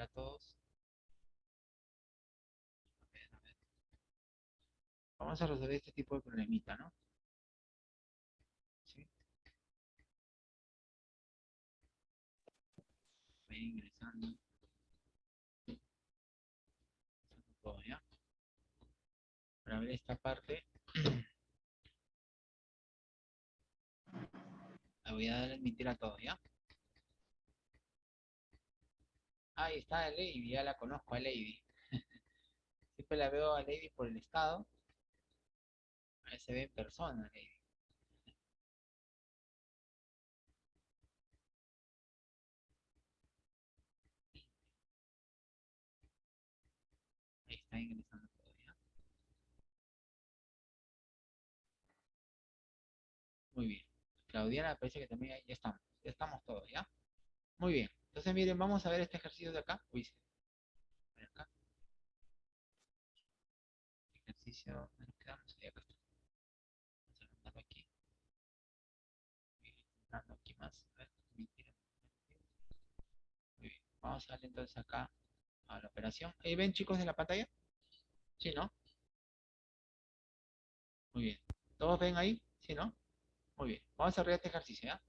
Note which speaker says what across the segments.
Speaker 1: a todos. Vamos a resolver este tipo de problemita, ¿no? ¿Sí? Voy ingresando. Todo, ¿ya? Para ver esta parte. La voy a dar a admitir a todos, ¿ya? Ahí está Lady, ya la conozco a Lady. Siempre la veo a Lady por el estado. Ahí se ve en persona, Lady. Ahí está ingresando todavía. Muy bien. Claudiana parece que también ya estamos. Ya estamos todos, ¿ya? Muy bien. Entonces, miren, vamos a ver este ejercicio de acá. Uy, acá. Ejercicio, acá. Vamos a aquí. aquí más. Muy bien. Vamos a darle entonces acá a la operación. ¿Ahí ven chicos de la pantalla? Sí, ¿no? Muy bien. ¿Todos ven ahí? ¿Sí, no? Muy bien. Vamos a hacer este ejercicio, ¿ya?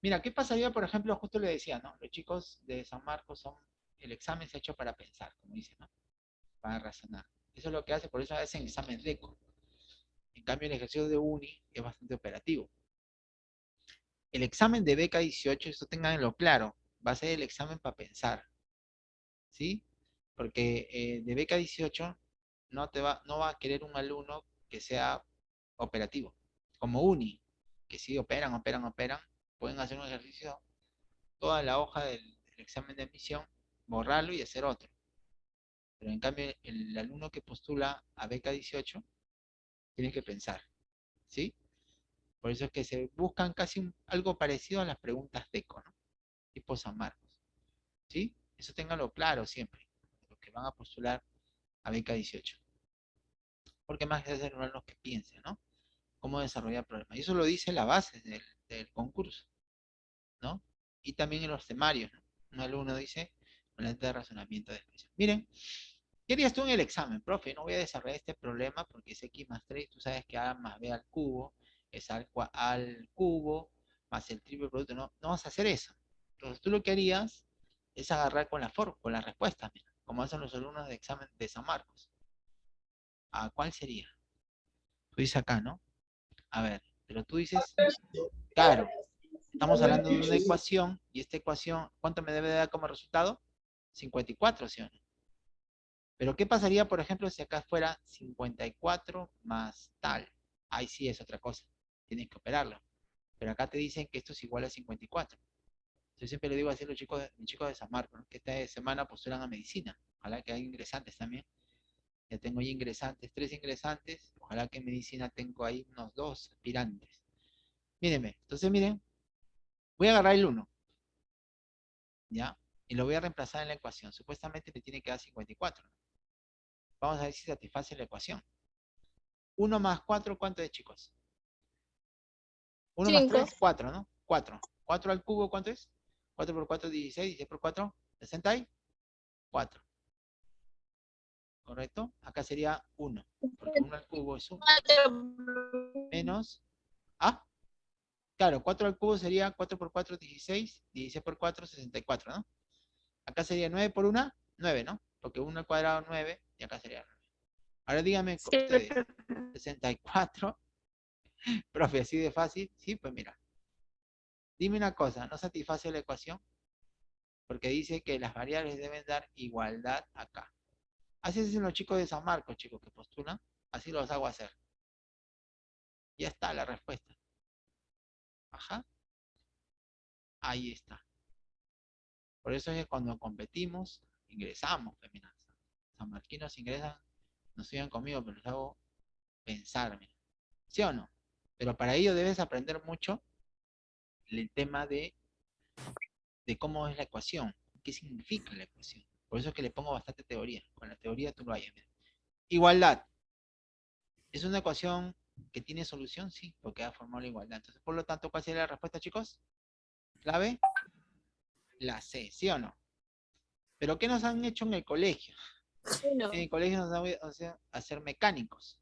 Speaker 1: Mira, ¿qué pasaría, por ejemplo, justo le decía, ¿no? Los chicos de San Marcos son, el examen se ha hecho para pensar, como dice, ¿no? Para razonar. Eso es lo que hace, por eso hacen examen DECO. En cambio, el ejercicio de UNI es bastante operativo. El examen de beca 18, esto tenganlo claro, va a ser el examen para pensar. ¿Sí? Porque eh, de beca 18 no, te va, no va a querer un alumno que sea operativo, como UNI, que sí operan, operan, operan, pueden hacer un ejercicio, toda la hoja del, examen de admisión, borrarlo y hacer otro. Pero en cambio, el alumno que postula a beca 18 tiene que pensar, ¿sí? Por eso es que se buscan casi algo parecido a las preguntas DECO, ¿no? Tipo San Marcos, ¿sí? Eso ténganlo claro siempre, los que van a postular a beca 18. Porque más que hacer los que piensen, ¿no? Cómo desarrollar problemas. Y eso lo dice la base del, del concurso, ¿no? Y también en los temarios, ¿no? Un alumno dice, con la de razonamiento de expresión. Miren, ¿qué harías tú en el examen, profe? No voy a desarrollar este problema porque es x más 3, tú sabes que a más b al cubo es al, al cubo más el triple producto, no, no vas a hacer eso. Entonces tú lo que harías es agarrar con la forma, con la respuesta, mira, como hacen los alumnos de examen de San Marcos. ¿A cuál sería? Tú dices acá, ¿no? A ver, pero tú dices, claro, estamos hablando de una ecuación, y esta ecuación, ¿cuánto me debe dar como resultado? 54, ¿sí o no? Pero ¿qué pasaría, por ejemplo, si acá fuera 54 más tal? Ahí sí es otra cosa, tienes que operarlo. Pero acá te dicen que esto es igual a 54. Yo siempre le digo así a los chicos, de, chicos de San Marcos, que esta semana postulan a medicina. Ojalá que haya ingresantes también. Ya tengo ahí ingresantes, tres ingresantes. Ojalá que en medicina tengo ahí unos dos aspirantes. Mírenme, entonces miren, voy a agarrar el 1. ¿Ya? Y lo voy a reemplazar en la ecuación. Supuestamente me tiene que dar 54. Vamos a ver si satisface la ecuación. 1 más 4, ¿cuánto es, chicos? 1 más 3, 4, ¿no? 4. 4 al cubo, ¿cuánto es? 4 por 4, 16. 16 por 4, 64. ¿correcto? Acá sería 1, porque 1 al cubo es 1. Menos, ¿ah? Claro, 4 al cubo sería 4 por 4, 16, 16 por 4, 64, ¿no? Acá sería 9 por 1, 9, ¿no? Porque 1 al cuadrado 9, y acá sería 9. Ahora dígame, ustedes, 64, profe, así de fácil, sí, pues mira. Dime una cosa, ¿no satisface la ecuación? Porque dice que las variables deben dar igualdad acá. Así hacen los chicos de San Marcos, chicos, que postulan. Así los hago hacer. Ya está la respuesta. Ahí está. Por eso es que cuando competimos, ingresamos, feminazas. San Marquinos ingresan, no sigan conmigo, pero les hago pensar, ¿Sí o no? Pero para ello debes aprender mucho el tema de, de cómo es la ecuación, qué significa la ecuación. Por eso es que le pongo bastante teoría. Con la teoría tú lo hayas. Igualdad. ¿Es una ecuación que tiene solución? Sí, porque ha formado la igualdad. Entonces, por lo tanto, ¿cuál sería la respuesta, chicos? Clave. La C, ¿sí o no? Pero ¿qué nos han hecho en el colegio? En el colegio nos han hecho hacer mecánicos.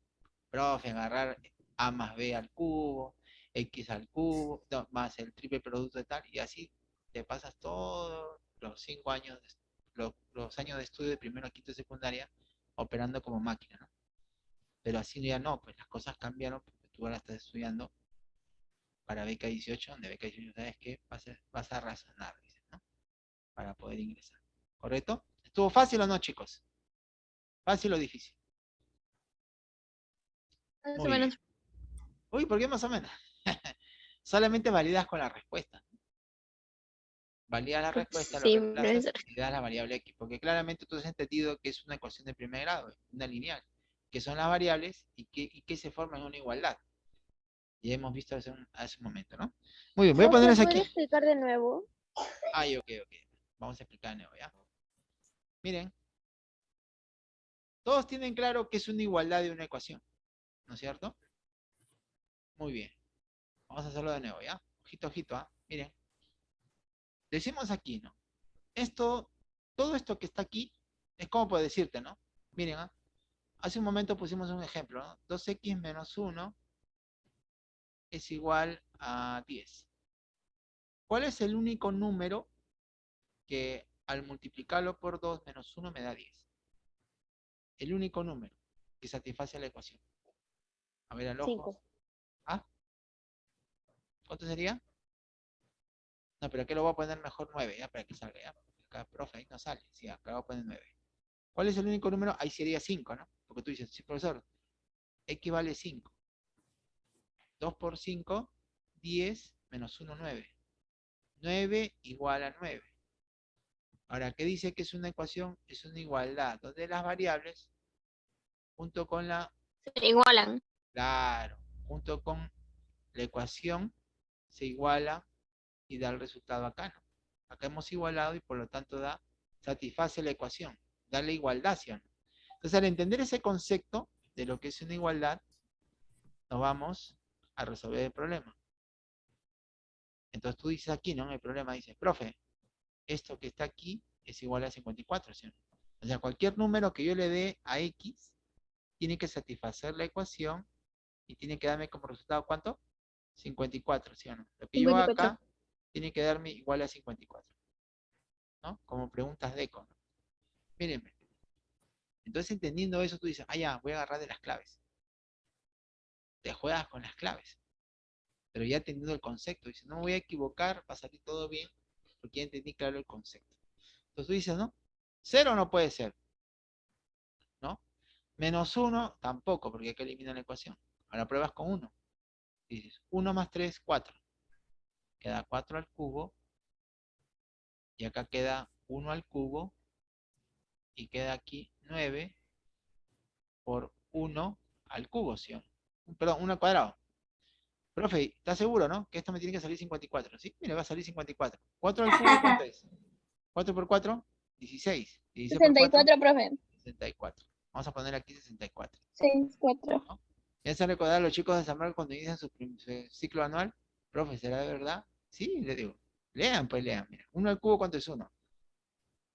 Speaker 1: Profe, agarrar A más B al cubo, X al cubo, más el triple producto de tal, y así te pasas todos los cinco años, los, los años de estudio de primero a quinto de secundaria operando como máquina, ¿no? Pero así ya no, pues las cosas cambiaron porque tú ahora estás estudiando para beca 18, donde beca 18 sabes que vas a, vas a razonar, ¿no? Para poder ingresar. ¿Correcto? ¿Estuvo fácil o no, chicos? ¿Fácil o difícil?
Speaker 2: Más o menos.
Speaker 1: Uy, ¿por qué más o menos? Solamente validas con la respuesta. Validas la respuesta,
Speaker 2: sí,
Speaker 1: lo y das la variable x, porque claramente tú has entendido que es una ecuación de primer grado, una lineal, que son las variables y que, que se forman en una igualdad. Ya hemos visto hace un, hace un momento, ¿no? Muy bien, voy a ponerles aquí. ¿Puedes
Speaker 2: explicar de nuevo?
Speaker 1: Ay, ok, ok. Vamos a explicar de nuevo, ¿ya? Miren. Todos tienen claro que es una igualdad de una ecuación, ¿no es cierto? Muy bien. Vamos a hacerlo de nuevo, ¿ya? Ojito, ojito, ¿ah? Miren. Decimos aquí, ¿no? Esto, todo esto que está aquí, es como puedo decirte, ¿no? Miren, ¿ah? Hace un momento pusimos un ejemplo, ¿no? 2x menos 1 es igual a 10. ¿Cuál es el único número que al multiplicarlo por 2 menos 1 me da 10? El único número que satisface la ecuación. A ver, al ojo. ¿Ah? ¿Cuánto sería? No, pero aquí lo voy a poner mejor 9, ya, para que salga, ya. Acá, profe, ahí no sale. Sí, acá voy a poner 9. ¿Cuál es el único número? Ahí sería 5, ¿no? Porque tú dices, sí, profesor, X vale 5. 2 por 5, 10 menos 1, 9. 9 igual a 9. Ahora, ¿qué dice que es una ecuación? Es una igualdad, donde las variables, junto con la...
Speaker 2: Se igualan.
Speaker 1: Claro, junto con la ecuación, se iguala y da el resultado acá, ¿no? Acá hemos igualado y por lo tanto da, satisface la ecuación, da la igualdad, ¿sí Entonces, al entender ese concepto de lo que es una igualdad, nos vamos a resolver el problema. Entonces tú dices aquí, ¿no? El problema dice, profe, esto que está aquí es igual a 54, ¿sí? O sea, cualquier número que yo le dé a X tiene que satisfacer la ecuación y tiene que darme como resultado, ¿cuánto? 54, ¿sí o no? Lo que yo hago acá tiene que darme igual a 54. ¿No? Como preguntas de eco, ¿no? Mírenme. Entonces, entendiendo eso, tú dices, ah, ya, voy a agarrar de las claves te juegas con las claves. Pero ya entendiendo el concepto, dice, no me voy a equivocar, va a salir todo bien, porque ya entendí claro el concepto. Entonces tú dices, ¿no? Cero no puede ser. ¿No? Menos uno tampoco, porque hay que eliminar la ecuación. Ahora pruebas con uno. Dices, 1 más 3, 4. Queda 4 al cubo. Y acá queda 1 al cubo. Y queda aquí 9 por 1 al cubo, ¿sí? perdón, 1 al cuadrado. Profe, ¿está seguro, no? Que esto me tiene que salir 54, ¿sí? Mira, va a salir 54. 4 al cubo, ¿cuánto es? 4 por 4, 16.
Speaker 2: 64, profe.
Speaker 1: 64. Vamos a poner aquí 64.
Speaker 2: 64. ¿No?
Speaker 1: ¿Ya se recordar a los chicos de San Marcos cuando inician su, ciclo anual? Profe, ¿será de verdad? Sí, le digo. Lean, pues lean. Mira, 1 al cubo, ¿cuánto es 1?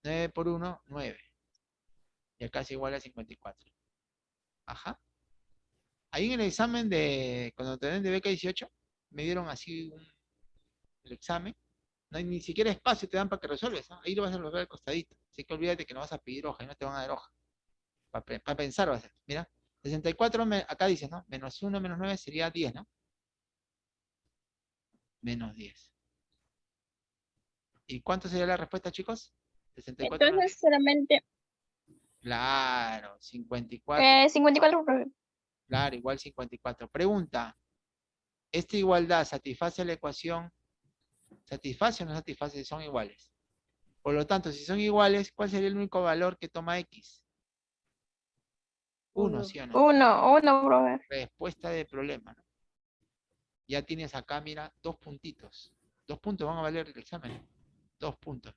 Speaker 1: 9 por 1, 9. Y acá es igual a 54. Ajá. Ahí en el examen de, cuando te den de beca 18, me dieron así el examen. No hay ni siquiera espacio te dan para que resuelves. Ahí lo vas a resolver al costadito. Así que olvídate que no vas a pedir hoja y no te van a dar hoja. Para, pensar va a ser. Mira, 64, acá dice, ¿no? Menos 1 menos 9 sería 10, ¿no? Menos 10. ¿Y cuánto sería la respuesta, chicos?
Speaker 2: 64 Entonces solamente...
Speaker 1: Claro, 54.
Speaker 2: Eh, 54,
Speaker 1: Claro, igual 54. Pregunta, ¿esta igualdad satisface la ecuación? ¿Satisface o no satisface si son iguales? Por lo tanto, si son iguales, ¿cuál sería el único valor que toma X? Uno, ¿sí o no?
Speaker 2: Uno, uno, brother.
Speaker 1: Respuesta de problema, ¿no? Ya tienes acá, mira, dos puntitos. Dos puntos van a valer el examen. Dos puntos.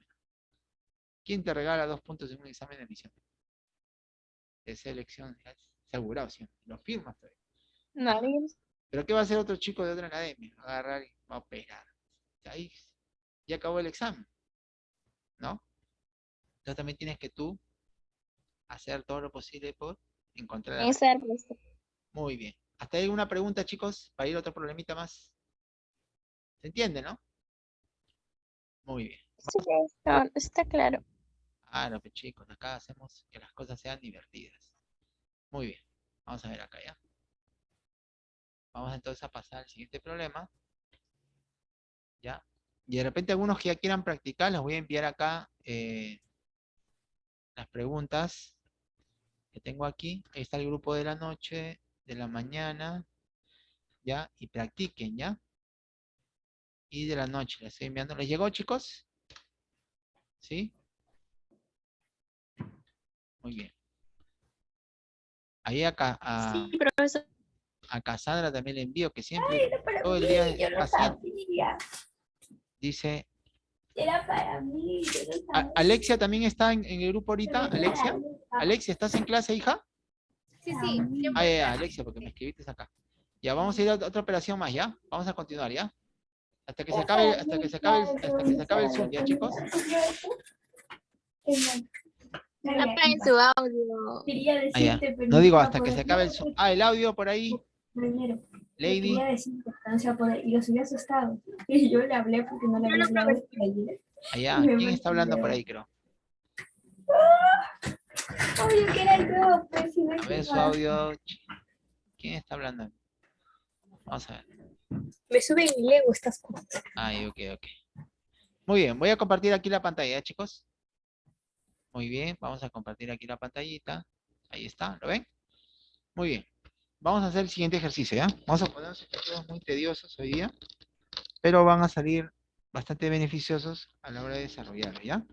Speaker 1: ¿Quién te regala dos puntos en un examen de admisión? De selección asegurado siempre, lo firmas todavía.
Speaker 2: Nadie.
Speaker 1: Pero ¿qué va a hacer otro chico de otra academia? Agarrar y va a operar. Ahí ya acabó el examen. ¿No? Entonces también tienes que tú hacer todo lo posible por encontrar. Muy bien. ¿Hasta ahí alguna pregunta, chicos? Para ir a otro problemita más. ¿Se entiende, no? Muy bien.
Speaker 2: Sí, está, está claro.
Speaker 1: Claro, pues chicos, acá hacemos que las cosas sean divertidas. Muy bien. Vamos a ver acá ya. Vamos entonces a pasar al siguiente problema. ¿Ya? Y de repente algunos que ya quieran practicar, les voy a enviar acá eh, las preguntas que tengo aquí. Ahí está el grupo de la noche, de la mañana, ¿ya? Y practiquen, ¿ya? Y de la noche, les estoy enviando. ¿Les llegó, chicos? ¿Sí? Muy bien. Ahí acá a,
Speaker 2: Sí, profesor.
Speaker 1: a Cassandra también le envío, que siempre todo el día es. Dice,
Speaker 3: Era para mí. yo no
Speaker 1: A-
Speaker 3: sabía.
Speaker 1: Alexia también está en, en el grupo ahorita. Alexia, Alexia, ¿estás en clase, hija?
Speaker 3: Sí, sí.
Speaker 1: Ah, ya, Alexia, porque me escribiste acá. Ya, vamos a ir a otra operación más, ¿ya? Vamos a continuar, ¿ya? Hasta que se acabe, hasta que se acabe, el- hasta que se acabe el Zoom, ¿ya, chicos?
Speaker 2: Apaguen su audio.
Speaker 3: Quería
Speaker 1: Ah,
Speaker 3: decirte, pero
Speaker 1: No digo hasta que se acabe el Zoom. Ah, el audio por ahí,
Speaker 3: Primero,
Speaker 1: Lady.
Speaker 3: Quería decirte, pero no se va a poder, y lo subí asustado. Y yo le hablé porque no le había hablado ayer.
Speaker 1: Allá,
Speaker 3: Me
Speaker 1: ¿quién está hablando por ahí, creo?
Speaker 3: Obvio que era yo, pues si
Speaker 1: A ver su audio. ¿Quién está hablando? Vamos a ver.
Speaker 3: Me sube mi Lego estas cosas.
Speaker 1: Ay, ok, ok. Muy bien, voy a compartir aquí la pantalla, ¿eh, chicos. Muy bien, vamos a compartir aquí la pantallita. Ahí está, ¿lo ven? Muy bien. Vamos a hacer el siguiente ejercicio, ¿ya? Vamos a poner ejercicios muy tediosos hoy día, pero van a salir bastante beneficiosos a la hora de desarrollarlo, ¿ya?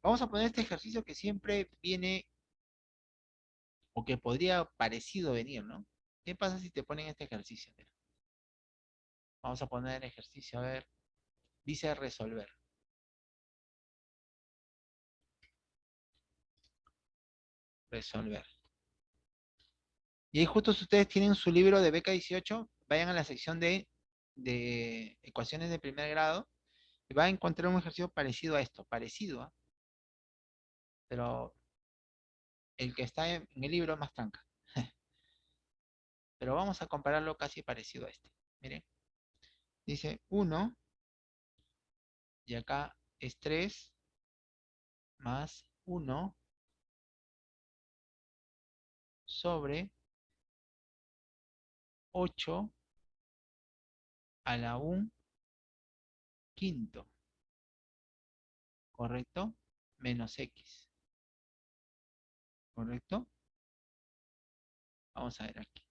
Speaker 1: Vamos a poner este ejercicio que siempre viene, o que podría parecido venir, ¿no? ¿Qué pasa si te ponen este ejercicio? Vamos a poner el ejercicio, a ver. Dice resolver. Resolver. Y ahí justo si ustedes tienen su libro de beca 18, vayan a la sección de, de ecuaciones de primer grado y van a encontrar un ejercicio parecido a esto, parecido, ¿ah? pero el que está en el libro es más tranca. pero vamos a compararlo casi parecido a este. Miren. Dice 1 y acá es 3 más 1 sobre 8 a la 1 quinto. ¿Correcto? Menos x. ¿Correcto? Vamos a ver aquí.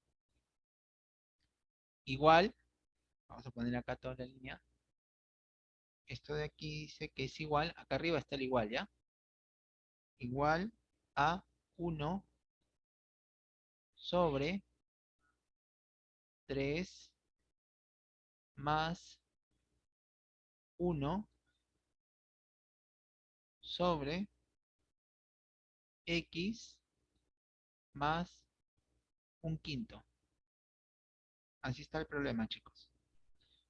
Speaker 1: Igual, vamos a poner acá toda la línea. Esto de aquí dice que es igual, acá arriba está el igual, ¿ya? Igual a 1 sobre 3 más 1 sobre x más un quinto. Así está el problema, chicos.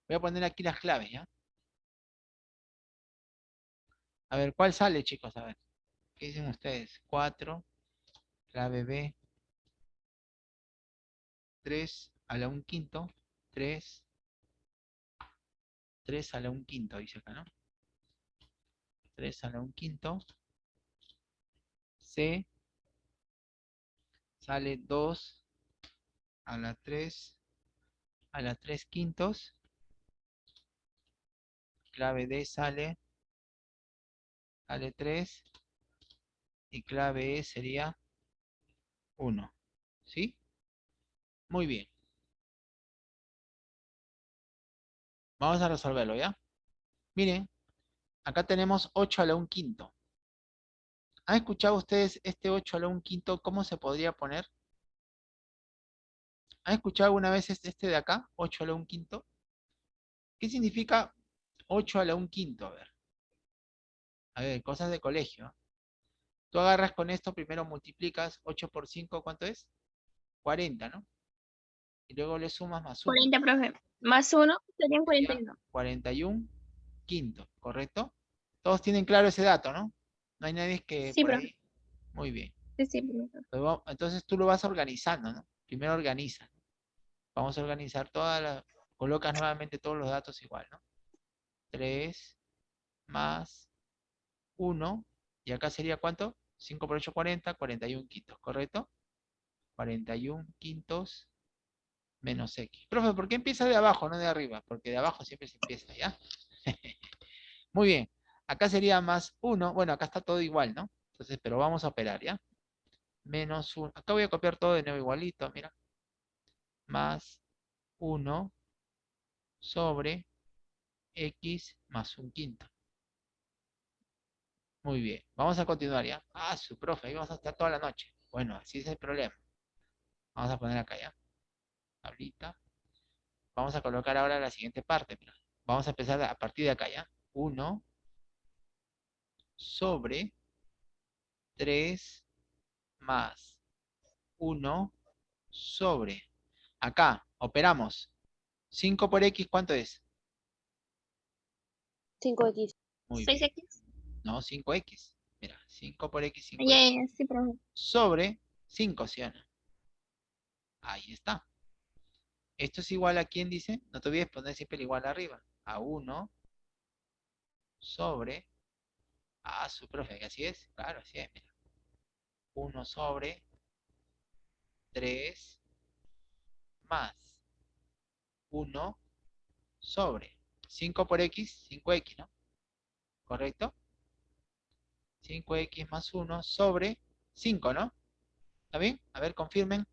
Speaker 1: Voy a poner aquí las claves, ¿ya? A ver, ¿cuál sale, chicos? A ver. ¿Qué dicen ustedes? 4, clave B, 3 a la 1 quinto, 3, 3 a la 1 quinto, dice acá, ¿no? 3 a la 1 quinto, C, sale 2 a la 3 a la 3 quintos, clave D sale, sale 3, y clave E sería 1, ¿sí? Muy bien. Vamos a resolverlo, ¿ya? Miren, acá tenemos 8 a la 1 quinto. ¿Han escuchado ustedes este 8 a la 1 quinto? ¿Cómo se podría poner? ¿Han escuchado alguna vez este este de acá? 8 a la 1 quinto. ¿Qué significa 8 a la 1 quinto? A ver. A ver, cosas de colegio. ¿ah? Tú agarras con esto, primero multiplicas 8 por 5, ¿cuánto es? 40, ¿no? Y luego le sumas más 1.
Speaker 2: 40, profe. Más uno serían
Speaker 1: Sería
Speaker 2: 41.
Speaker 1: 41 quinto, ¿correcto? Todos tienen claro ese dato, ¿no? No hay nadie que
Speaker 2: Sí, profe.
Speaker 1: ahí. Muy bien.
Speaker 2: Sí, sí,
Speaker 1: va- Entonces tú lo vas organizando, ¿no? Primero organiza. Vamos a organizar todas las... Colocas nuevamente todos los datos igual, ¿no? 3 más 1. Y acá sería ¿cuánto? 5 por 8, 40. 41 quintos, ¿correcto? 41 quintos menos x. Profe, ¿por qué empieza de abajo, no de arriba? Porque de abajo siempre se empieza, ¿ya? Muy bien. Acá sería más 1. Bueno, acá está todo igual, ¿no? Entonces, pero vamos a operar, ¿ya? Menos 1. Acá voy a copiar todo de nuevo igualito, mira. Más 1 sobre x más un quinto. Muy bien. Vamos a continuar, ¿ya? Ah, su profe, ahí vamos a estar toda la noche. Bueno, así es el problema. Vamos a poner acá, ¿ya? Tablita. Vamos a colocar ahora la siguiente parte, mira. Vamos a empezar a partir de acá, ¿ya? 1 sobre 3 más 1 sobre. Acá, operamos. 5 por x, ¿cuánto es?
Speaker 2: 5x.
Speaker 1: Muy bien.
Speaker 2: 6x.
Speaker 1: No, 5x. Mira, 5 por x, 5
Speaker 2: Ya, ya, sí,
Speaker 1: sobre 5, ¿sí o no? Ahí está. Esto es igual a quién dice, no te olvides poner siempre el igual arriba. A 1 sobre, a su profe, así es, claro, así es, mira. 1 sobre 3 más 1 sobre 5 por x, 5x, ¿no? ¿Correcto? 5x más 1 sobre 5, ¿no? ¿Está bien? A ver, confirmen.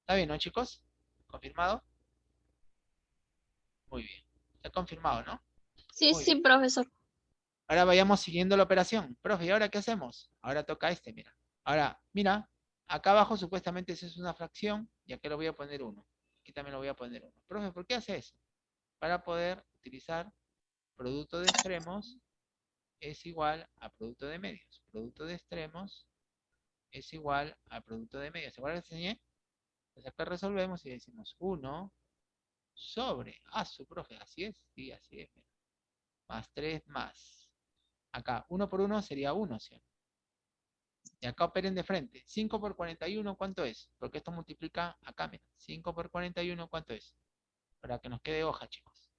Speaker 1: ¿Está bien, no, chicos? ¿Confirmado? Muy bien. Está confirmado, ¿no?
Speaker 2: Sí,
Speaker 1: Muy
Speaker 2: sí,
Speaker 1: bien.
Speaker 2: profesor.
Speaker 1: Ahora vayamos siguiendo la operación. Profe, ¿y ahora qué hacemos? Ahora toca este, mira. Ahora, mira, acá abajo supuestamente eso es una fracción y acá le voy a poner 1. Aquí también lo voy a poner 1. Profe, ¿por qué hace eso? Para poder utilizar producto de extremos es igual a producto de medios. Producto de extremos es igual a producto de medios. ¿Se acuerdan que enseñé? Pues acá resolvemos y decimos 1 sobre, ah, su profe, así es, sí, así es, más 3 más, acá, 1 por 1 sería 1, ¿sí? Y acá operen de frente, 5 por 41, ¿cuánto es? Porque esto multiplica acá, mira, 5 por 41, ¿cuánto es? Para que nos quede hoja, chicos.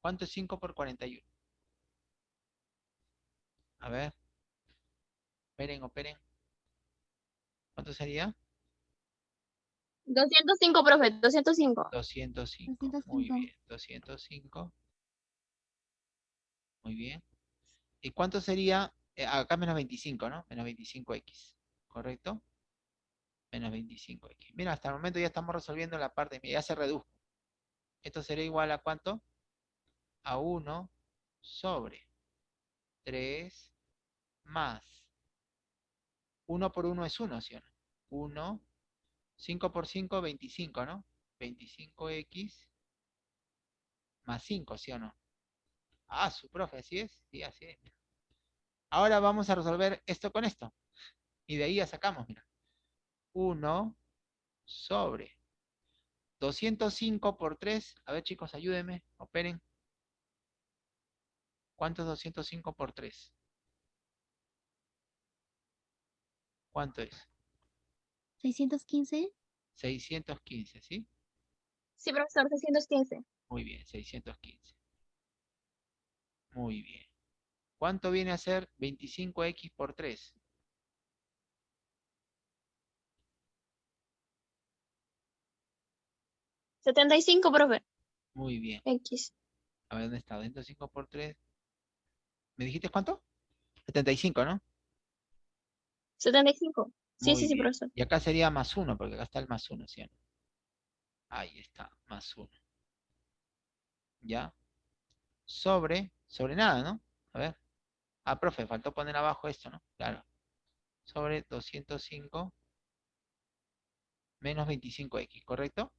Speaker 1: ¿Cuánto es 5 por 41? A ver. Operen, operen. ¿Cuánto sería?
Speaker 2: 205, profe, 205.
Speaker 1: 205.
Speaker 2: 205.
Speaker 1: Muy bien. 205. Muy bien. ¿Y cuánto sería? eh, acá menos 25, ¿no? Menos 25x. ¿Correcto? Menos 25x. Mira, hasta el momento ya estamos resolviendo la parte. Mira, ya se redujo. Esto sería igual a cuánto? A 1 sobre 3 más 1 por 1 es 1, ¿sí o no? 1, 5 por 5, 25, ¿no? 25x más 5, ¿sí o no? Ah, su profe, ¿así es? Sí, así es. Ahora vamos a resolver esto con esto. Y de ahí ya sacamos, mira. 1 sobre 205 por 3. A ver, chicos, ayúdenme. Operen. ¿Cuánto es 205 por 3? ¿Cuánto es?
Speaker 2: 615.
Speaker 1: 615, ¿sí?
Speaker 2: Sí, profesor, 615.
Speaker 1: Muy bien, 615. Muy bien. ¿Cuánto viene a ser 25x por 3?
Speaker 2: setenta y cinco, profe.
Speaker 1: Muy bien.
Speaker 2: X.
Speaker 1: A ver, ¿dónde está? 205 por 3. ¿Me dijiste cuánto? 75, ¿no?
Speaker 2: 75. Sí,
Speaker 1: Muy
Speaker 2: sí, sí, profesor.
Speaker 1: Y acá sería más 1, porque acá está el más 1, ¿sí? Ahí está, más 1. ¿Ya? Sobre, sobre nada, ¿no? A ver. Ah, profe, faltó poner abajo esto, ¿no? Claro. Sobre 205 menos 25x, ¿correcto?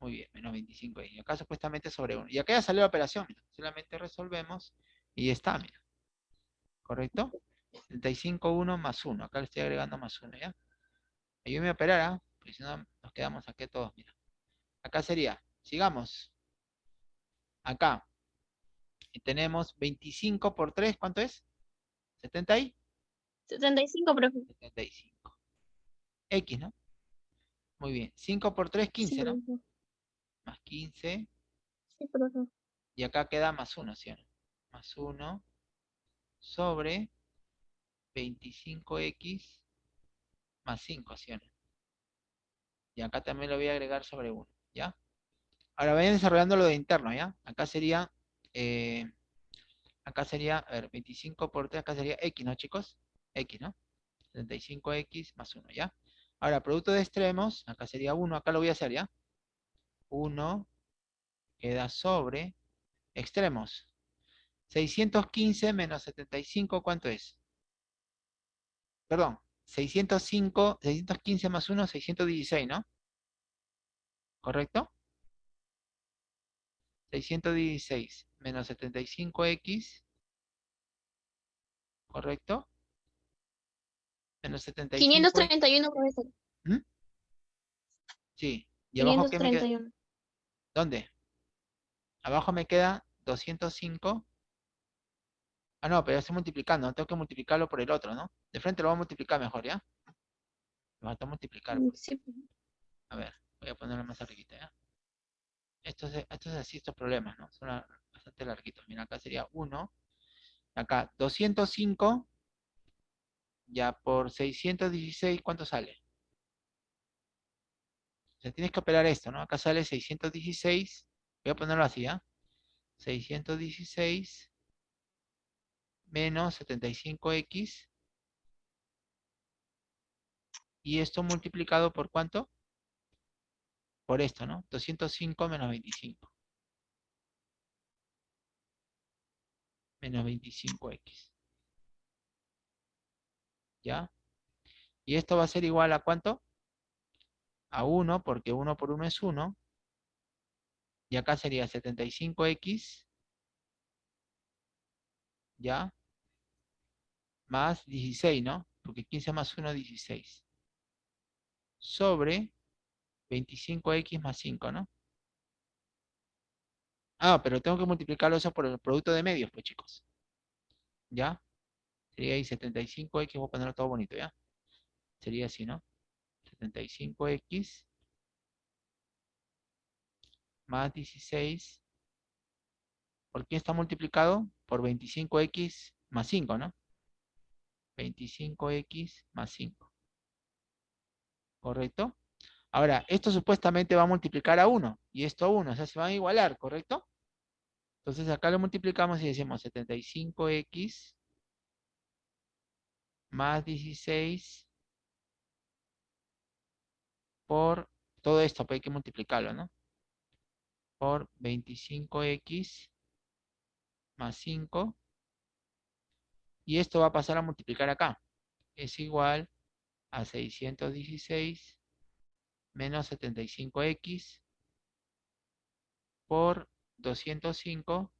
Speaker 1: Muy bien, menos 25x. Y acá supuestamente sobre 1. Y acá ya salió la operación, mira. Solamente resolvemos y está, mira. ¿Correcto? 35, 1 más 1. Acá le estoy agregando más 1, ¿ya? Ayúdame a operar, ¿ah? Porque si no nos quedamos aquí todos, mira. Acá sería, sigamos. Acá, Y tenemos 25 por 3, ¿cuánto es? 70 y
Speaker 2: 75, profe.
Speaker 1: 75. X, ¿no? Muy bien. 5 por 3, 15,
Speaker 2: sí,
Speaker 1: ¿no?
Speaker 2: profe.
Speaker 1: Más 15.
Speaker 2: Sí, profe.
Speaker 1: Y acá queda más 1, ¿sí o no? Más 1 sobre 25x más 5, ¿sí o no? Y acá también lo voy a agregar sobre 1, ¿ya? Ahora vayan desarrollando lo de interno, ¿ya? Acá sería, eh, acá sería, a ver, 25 por 3, acá sería x, ¿no, chicos? x, ¿no? 75x más 1, ¿ya? Ahora, producto de extremos, acá sería 1, acá lo voy a hacer, ¿ya? 1 queda sobre extremos. 615 menos 75, ¿cuánto es? Perdón, 605, 615 más 1, 616, ¿no? ¿Correcto? 616 menos 75x, ¿correcto? Menos 75.
Speaker 2: 531, profesor.
Speaker 1: Sí. ¿Y abajo qué me queda?
Speaker 2: 531.
Speaker 1: ¿Dónde? Abajo me queda 205. Ah, no, pero estoy multiplicando. Tengo que multiplicarlo por el otro, ¿no? De frente lo voy a multiplicar mejor, ¿ya? Lo voy a multiplicar.
Speaker 2: Sí, profe.
Speaker 1: A ver, voy a ponerlo más arribita, ¿ya? Esto es, esto es así, estos problemas, ¿no? Son bastante larguitos. Mira, acá sería 1. Acá, 205. Ya por 616, ¿cuánto sale? O sea, tienes que operar esto, ¿no? Acá sale 616. Voy a ponerlo así, ¿ya? 616 menos 75x. Y esto multiplicado por cuánto? Por esto, ¿no? 205 menos 25. Menos 25x. ¿Ya? Y esto va a ser igual a cuánto? A 1, porque 1 por 1 es 1. Y acá sería 75x. ¿Ya? Más 16, ¿no? Porque 15 más 1 es 16. Sobre 25x más 5, ¿no? Ah, pero tengo que multiplicarlo eso por el producto de medios, pues chicos. ¿Ya? Sería ahí 75x, voy a ponerlo todo bonito, ¿ya? Sería así, ¿no? 75x más 16. ¿Por quién está multiplicado? Por 25x más 5, ¿no? 25x más 5. ¿Correcto? Ahora, esto supuestamente va a multiplicar a 1 y esto a 1, o sea, se van a igualar, ¿correcto? Entonces acá lo multiplicamos y decimos 75x más 16 por todo esto, pues hay que multiplicarlo, ¿no? Por 25x más 5. Y esto va a pasar a multiplicar acá. Es igual a 616 menos 75x por 205